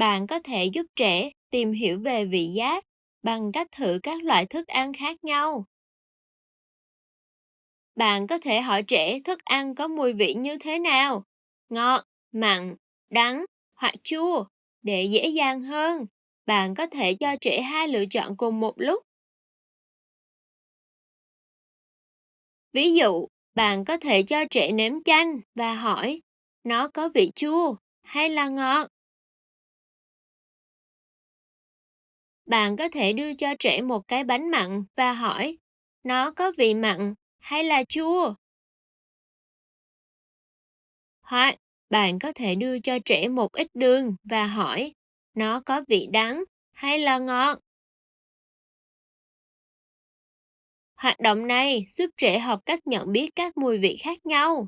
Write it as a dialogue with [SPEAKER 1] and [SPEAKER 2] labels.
[SPEAKER 1] Bạn có thể giúp trẻ tìm hiểu về vị giác bằng cách thử các loại thức ăn khác nhau. Bạn có thể hỏi trẻ thức ăn có mùi vị như thế nào, ngọt, mặn, đắng hoặc chua để dễ dàng hơn. Bạn có thể cho trẻ hai lựa chọn cùng một lúc. Ví dụ, bạn có thể cho trẻ nếm chanh và hỏi nó có vị chua hay là ngọt. Bạn có thể đưa cho trẻ một cái bánh mặn và hỏi, nó có vị mặn hay là chua. Hoặc, bạn có thể đưa cho trẻ một ít đường và hỏi, nó có vị đắng hay là ngọt. Hoạt động này giúp trẻ học cách nhận biết các mùi vị khác nhau.